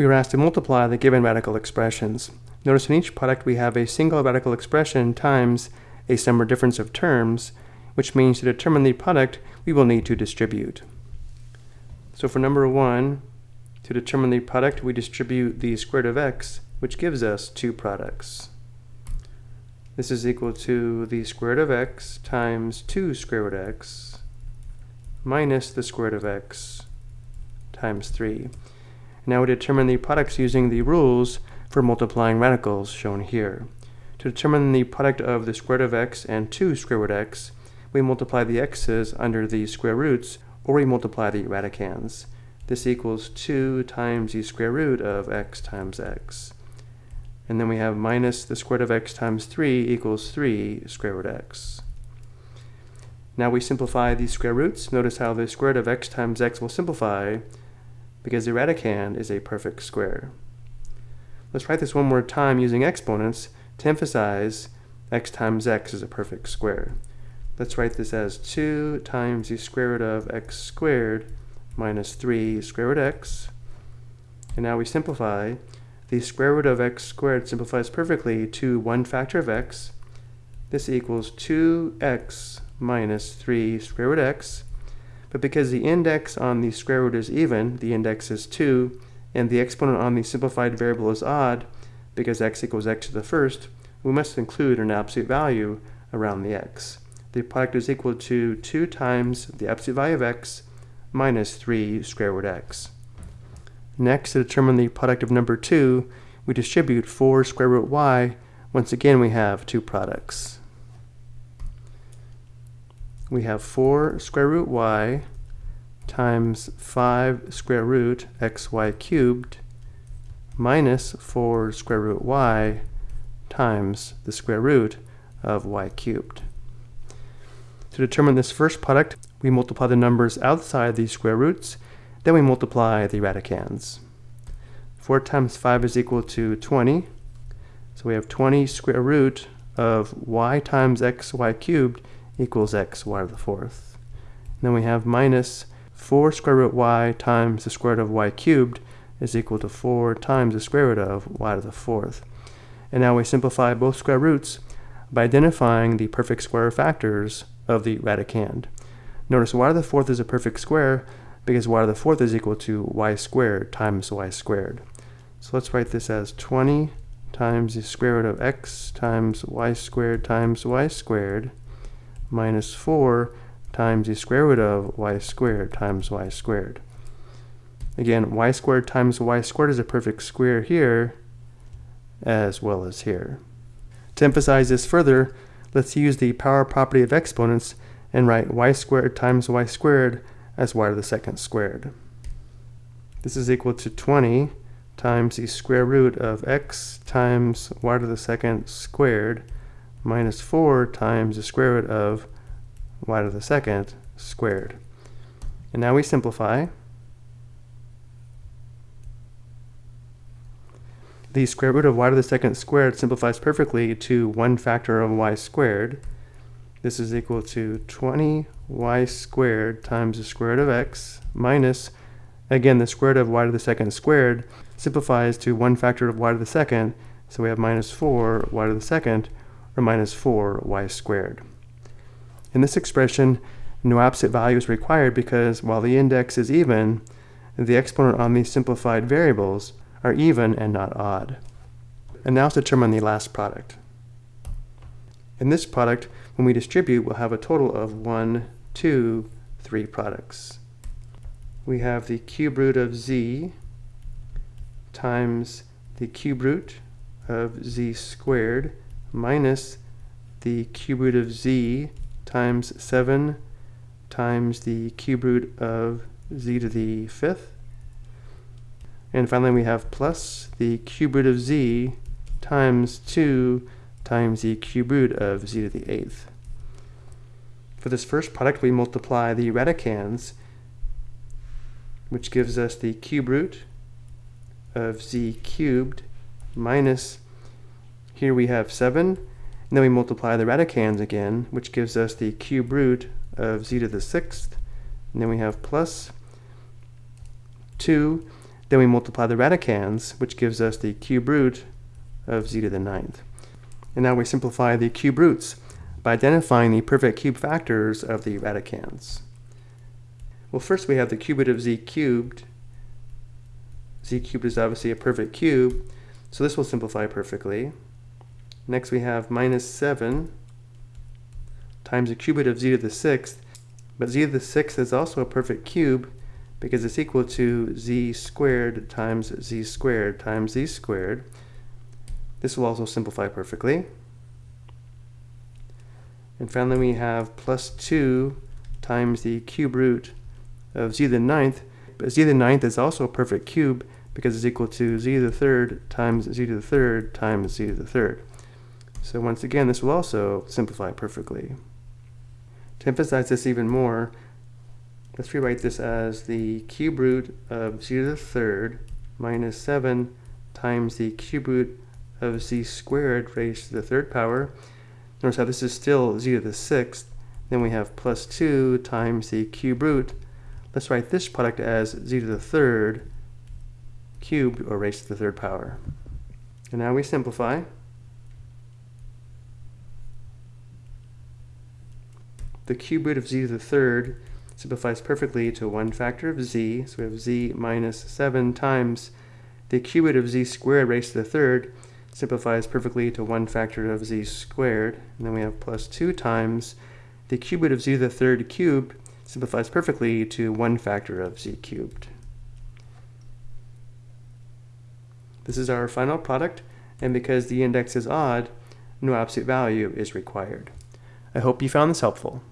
we were asked to multiply the given radical expressions. Notice in each product we have a single radical expression times a sum or difference of terms, which means to determine the product we will need to distribute. So for number 1, to determine the product we distribute the square root of x, which gives us two products. This is equal to the square root of x times 2 square root x minus the square root of x times 3. Now we determine the products using the rules for multiplying radicals shown here. To determine the product of the square root of x and 2 square root x, we multiply the x's under the square roots, or we multiply the radicands. This equals 2 times the square root of x times x. And then we have minus the square root of x times 3 equals 3 square root x. Now we simplify these square roots. Notice how the square root of x times x will simplify because the radicand is a perfect square. Let's write this one more time using exponents to emphasize x times x is a perfect square. Let's write this as 2 times the square root of x squared minus 3 square root x. And now we simplify. The square root of x squared simplifies perfectly to one factor of x. This equals 2x minus 3 square root x. But because the index on the square root is even, the index is 2, and the exponent on the simplified variable is odd, because x equals x to the first, we must include an absolute value around the x. The product is equal to 2 times the absolute value of x minus 3 square root x. Next, to determine the product of number 2, we distribute 4 square root y. Once again, we have two products we have 4 square root y times 5 square root xy cubed minus 4 square root y times the square root of y cubed. To determine this first product, we multiply the numbers outside these square roots, then we multiply the radicands. 4 times 5 is equal to 20, so we have 20 square root of y times xy cubed equals x y to the fourth. Then we have minus 4 square root y times the square root of y cubed is equal to 4 times the square root of y to the fourth. And now we simplify both square roots by identifying the perfect square factors of the radicand. Notice y to the fourth is a perfect square because y to the fourth is equal to y squared times y squared. So let's write this as 20 times the square root of x times y squared times y squared minus 4 times the square root of y squared times y squared. Again, y squared times y squared is a perfect square here as well as here. To emphasize this further, let's use the power property of exponents and write y squared times y squared as y to the second squared. This is equal to 20 times the square root of x times y to the second squared minus 4 times the square root of y to the second squared. And now we simplify. The square root of y to the second squared simplifies perfectly to 1 factor of y squared. This is equal to 20y squared times the square root of x minus, again, the square root of y to the second squared simplifies to 1 factor of y to the second, so we have minus 4 y to the second or minus 4 y squared. In this expression, no absolute value is required because while the index is even, the exponent on these simplified variables are even and not odd. And now let's determine the last product. In this product, when we distribute, we'll have a total of one, two, three products. We have the cube root of z times the cube root of z squared minus the cube root of z times 7 times the cube root of z to the fifth. And finally we have plus the cube root of z times 2 times the cube root of z to the eighth. For this first product we multiply the radicands which gives us the cube root of z cubed minus here we have 7, and then we multiply the radicands again, which gives us the cube root of z to the sixth, and then we have plus 2 Then we multiply the radicands, which gives us the cube root of z to the ninth. And now we simplify the cube roots by identifying the perfect cube factors of the radicands. Well, first we have the cube root of z cubed. z cubed is obviously a perfect cube, so this will simplify perfectly. Next we have minus 7 times the cube root of z to the sixth, but z to the sixth is also a perfect cube because it's equal to z squared times z squared times z squared. This will also simplify perfectly. And finally we have plus 2 times the cube root of z to the ninth. But z to the ninth is also a perfect cube because it's equal to z to the third times z to the third times z to the third. So once again, this will also simplify perfectly. To emphasize this even more, let's rewrite this as the cube root of z to the third minus 7 times the cube root of z squared raised to the third power. Notice how this is still z to the sixth. Then we have plus 2 times the cube root. Let's write this product as z to the third cubed or raised to the third power. And now we simplify. The cube root of z to the third simplifies perfectly to one factor of z. So we have z minus 7 times the cube root of z squared raised to the third simplifies perfectly to one factor of z squared. And then we have plus 2 times the cube root of z to the third cubed simplifies perfectly to one factor of z cubed. This is our final product, and because the index is odd, no absolute value is required. I hope you found this helpful.